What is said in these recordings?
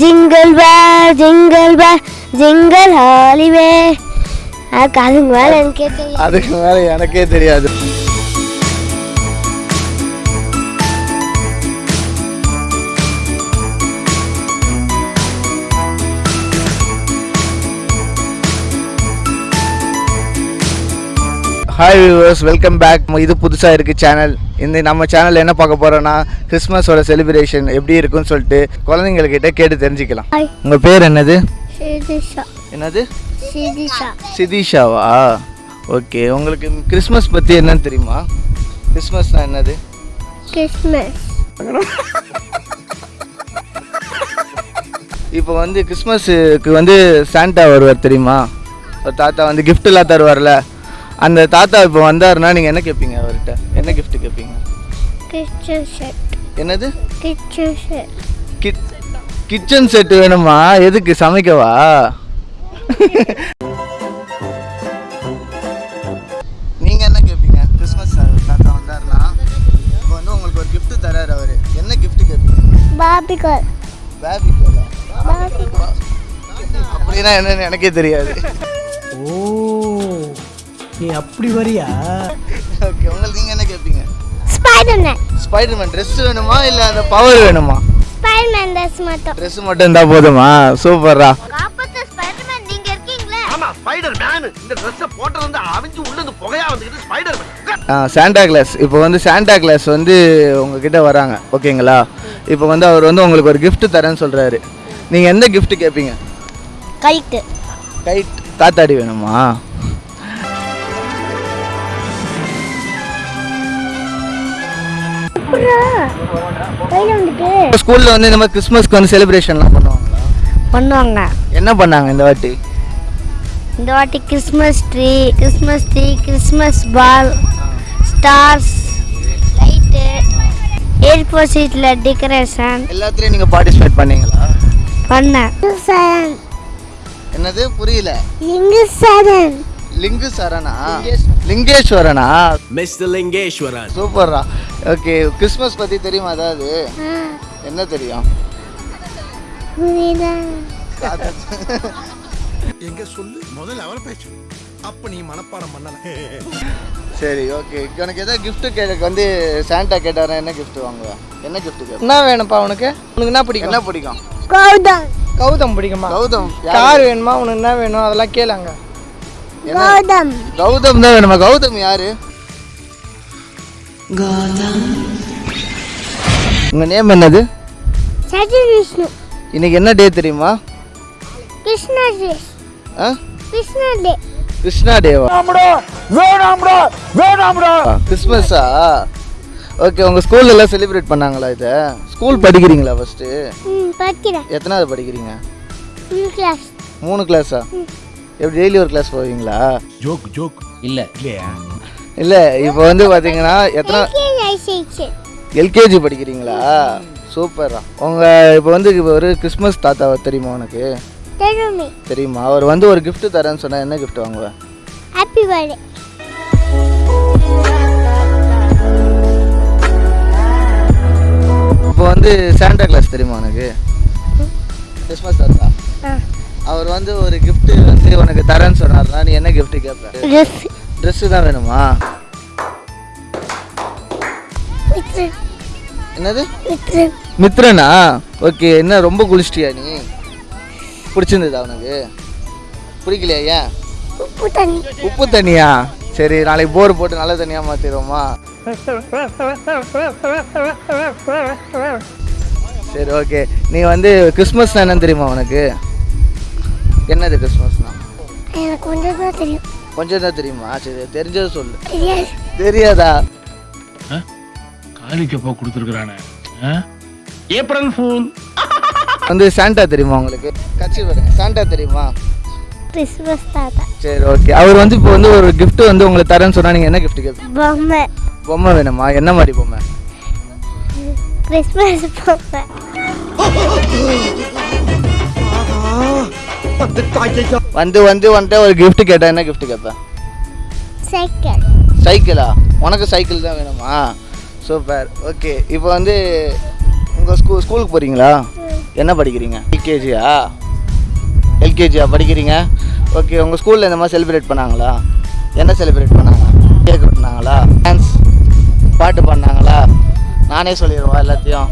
Jingle bell jingle பேல் jingle all the way. அதுக்கு அதுக்கு மேலே எனக்கே தெரியும் அதுக்கு மேலே எனக்கே தெரியாது. ஹாய் வியூவர்ஸ் வெல்கம் பேக் இது புதுசாக இருக்குது சேனல் இந்த நம்ம சேனல் என்ன பார்க்க போகிறோன்னா கிறிஸ்மஸோட செலிப்ரேஷன் எப்படி இருக்குன்னு சொல்லிட்டு குழந்தைங்கக்கிட்ட கேட்டு தெரிஞ்சுக்கலாம். உங்கள் பேர் என்னது? என்னது? சிதிஷா சிதிஷாவா ஓகே உங்களுக்கு கிறிஸ்மஸ் பற்றி என்னன்னு தெரியுமா? கிறிஸ்மஸ்னா என்னது? கிறிஸ்மஸ் இப்போ வந்து கிறிஸ்மஸுக்கு வந்து சாண்டா வருவார் தெரியுமா? தாத்தா வந்து gift எல்லாம் தருவார்ல. அந்த தாத்தா இப்போ வந்தாருன்னா நீங்கள் என்ன கேட்பீங்க அவர்கிட்ட? என்ன gift கேட்பீங்க கிச்சன் செட் என்னது? Kitchen set kit kitchen set வேணுமா? எதுக்கு? சமைக்கவா? நீங்கள் என்ன கேட்பீங்க கிறிஸ்மஸ் தாத்தா வந்தாருன்னா இப்போ வந்து உங்களுக்கு ஒரு gift தராரு அவர். என்ன gift கேட்பீங்க பேபி கோலா பாபிகர் அப்படின்னா என்னன்னு எனக்கே தெரியாது. ஓ. நீ அப்படி வரியா? ஓகே உங்களுக்கு நீங்கள் என்ன கேட்பீங்க ஸ்பைடர்மேன் ஸ்பைடர்மேன் ட்ரெஸ் வேணுமா இல்லை அந்த பவர் வேணுமா? ஸ்பைடர்மேன் ட்ரெஸ் மட்டும். ட்ரெஸ் மட்டும் இருந்தால் போதுமா? சூப்பர்ரா காப்பத்த ஸ்பைடர்மேன் நீங்க இருக்கீங்களே. ஆமா ஸ்பைடர் மேன் இந்த ட்ரெஸ் போட்டது வந்து அவிஞ்சு உள்ள இருந்து புகையா வந்துக்கிட்டு ஸ்பைடர் மேன் சாண்டா கிளாஸ் இப்போ வந்து சாண்டா கிளாஸ் வந்து உங்ககிட்ட வராங்க ஓகேங்களா? இப்போ வந்து அவர் வந்து உங்களுக்கு ஒரு gift தரேன்னு சொல்கிறாரு நீங்கள் எந்த gift கேட்பீங்க கைட்டு கைட் காத்தாடி வேணுமா? ஸ்கூலில் வந்து இந்த மாதிரி கிறிஸ்மஸ்க்கு வந்து செலிப்ரேஷன்லாம் பண்ணுவாங்களா? பண்ணுவாங்க. என்ன பண்ணாங்க இந்த வாட்டி? இந்த வாட்டி Christmas tree Christmas tree Christmas ball stars light airport சீட்டில் டெக்கரேஷன் எல்லாத்துலேயும் நீங்கள் பார்ட்டிசிபேட் பண்ணீங்களா? பண்ணேன். என்னது? புரியல. லிங்கு சரண் லிங்கு சரணா லிங்கேஸ்வரனா? மிஸ்டர் லிங்கேஸ்வரன் சூப்பர்ரா. ஓகே கிறிஸ்மஸ் பற்றி தெரியுமா அதாவது? என்ன தெரியும்? எங்க சொல்லு? முதல்ல அவரை பேசு. அப்ப நீ மனப்பாடம் பண்ணல. சரி ஓகே. உனக்கு ஏதாவது gift கேட்க வந்து சாண்டா கேட்டாரா? என்ன gift வாங்குவ? என்ன gift கேட்ப? என்ன வேணும்ப்பா உனக்கு? உனக்கு என்ன பிடிக்கும்? என்ன பிடிக்கும்? கௌதம். கௌதம் பிடிக்குமா? கௌதம் கார் வேணுமா? உனக்கு என்ன வேணும்? அதெல்லாம் கேளுங்க. கௌதம். கௌதம் தான் வேணுமா? கௌதம் யாரு? உங்க நேம் என்னது? சஜி விஷ்ணு. இன்னைக்கு என்ன டே தெரியுமா? கிருஷ்ணா டே ஆ? கிருஷ்ணா டே கிருஷ்ணா டேவா கிறிஸ்மஸா? ஓகே உங்க ஸ்கூல்ல எல்லாம் செலிப்ரேட் பண்ணாங்களா இதை? ஸ்கூல் படிக்கிறீங்களா ஃபர்ஸ்ட் ம் படிக்கிறேன். எத்தனாவது படிக்கிறீங்க? கிளாஸ் மூணு கிளாஸா எப்படி டெய்லி ஒரு கிளாஸ் போவீங்களா? ஜோக் ஜோக் இல்ல. இல்லையா? இல்லை இப்போ வந்து பார்த்தீங்கன்னா எத்தனை எல்கேஜி படிக்கிறீங்களா? சூப்பரா உங்கள் இப்போ வந்து இப்போ ஒரு கிறிஸ்மஸ் தாத்தா தெரியுமா உனக்கு? தெரியுமே. அவர் வந்து ஒரு gift தரேன்னு சொன்னால் என்ன gift வாங்குவேன் ஹாப்பி பர்த்டே இப்போ வந்து சாண்டா கிளாஸ் தெரியுமா உனக்கு? கிறிஸ்மஸ் தாத்தா. அவர் வந்து ஒரு gift வந்து சொன்னார்னா நீ என்ன gift கேட்ப ட்ரெஸ் ட்ரெஸ்ஸு தான் வேணுமா? என்னது? மித்ரனா ஓகே என்ன ரொம்ப குளிச்சிட்டியா நீ? பிடிச்சிருந்ததா உனக்கு? பிடிக்கலையா? ஏன் உப்பு தண்ணி. உப்பு தண்ணியா? சரி நாளைக்கு போர் போட்டு நல்ல தண்ணியாக மாற்றிடுவோமா சரி ஓகே நீ வந்து கிறிஸ்மஸ்னா என்னன்னு தெரியுமா உனக்கு? என்னது கிறிஸ்மஸ்னா எனக்கு கொஞ்சம் தான் தெரியும். கொஞ்சம் தான் தெரியுமா சரி தெரிஞ்சது சொல்லு. தெரியாது. தெரியாதா? காலிக்கப்பா கொடுத்துருக்குறானே? April fool. வந்து சாண்டா தெரியுமா உங்களுக்கு? கட்சி பாருங்க சாண்டா தெரியுமா? கிறிஸ்மஸ் தாத்தா. சரி ஓகே அவர் வந்து இப்போ வந்து ஒரு gift வந்து உங்களுக்கு தரேன்னு சொன்னா நீங்கள் என்ன gift கேட்பீங்க பொம்மை. பொம்மை வேணுமா? என்ன மாதிரி பொம்மை? கிறிஸ்மஸ் பொம்மை. வந்து வந்து வந்துட்டு ஒரு gift கேட்டா என்ன gift கேட்பேன் சைக்கிள். சைக்கிளா? உனக்கு சைக்கிள் தான் வேணுமா? சூப்பர். ஓகே இப்போ வந்து உங்கள் ஸ்கூல் ஸ்கூலுக்கு போகிறீங்களா என்ன படிக்கிறீங்க? எல்கேஜியா? எல்கேஜியா படிக்கிறீங்க? ஓகே உங்கள் ஸ்கூலில் இந்த மாதிரி செலிப்ரேட் பண்ணாங்களா? என்ன செலிப்ரேட் பண்ணாங்க? கேக் வெட்டினாங்களா? டான்ஸ் பாட்டு பண்ணாங்களா நானே சொல்லிடுவா எல்லாத்தையும்.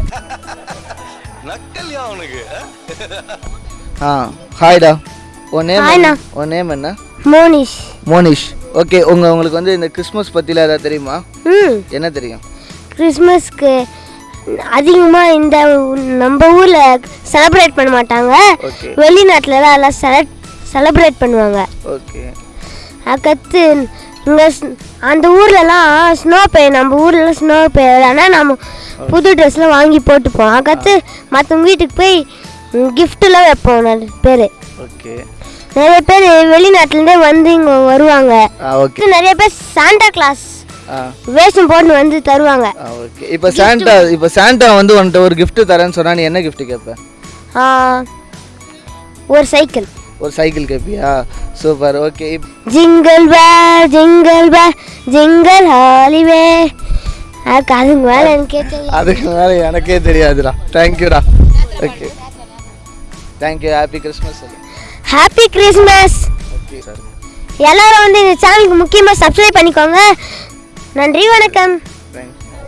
ஆ ஹாய்டா உன் நேம். உன் நேம் என்ன? மோனிஷ். மோனிஷ். ஓகே உங்கள் உங்களுக்கு வந்து இந்த கிறிஸ்மஸ் பற்றிலாம் ஏதாவது தெரியுமா? ம். என்ன தெரியும்? கிறிஸ்மஸ்க்கு அதிகமாக இந்த நம்ம ஊரில் செலிப்ரேட் பண்ண மாட்டாங்க. வெளிநாட்டில் தான் எல்லாம் செல செலிப்ரேட் பண்ணுவாங்க. ஓகே அதுக்கடுத்து இங்கே அந்த ஊர்லலாம் ஸ்னோ பெய்யும் நம்ம ஊர்ல ஸ்னோ பெய்யாது ஆனால் நம்ம புது ட்ரெஸ்லாம் வாங்கி போட்டுப்போம். அதுக்கடுத்து மற்றவங்க வீட்டுக்கு போய் கிஃப்ட்லாம் வைப்போம் நிறைய பேர். ஓகே. நிறைய பேர் வெளிநாட்டிலேருந்தே வந்து இங்கே வருவாங்க. ஓகே. நிறைய பேர் சாண்டா கிளாஸ் ஆ. வேஷம் போட்டு வந்து தருவாங்க. ஓகே. இப்போ சாண்டா இப்போ சாண்டா வந்து உன்கிட்ட ஒரு gift தரேன்னு சொன்னா நீ என்ன gift கேட்ப ஆ, ஒரு சைக்கிள் ஒரு cycle கேட்பியா super okay. Jingle bell jingle bell jingle all the way அதுக்கு அதுக்கு மேலே எனக்கு அதுக்கு மேலே எனக்கே தெரியாதுடா. தேங்க்யூடா okay thank you happy Christmas happy Christmas okay sir எல்லாரும் வந்து இந்த சேனலுக்கு முக்கியமாக சப்ஸ்கிரைப் பண்ணிக்கோங்க. நன்றி வணக்கம்.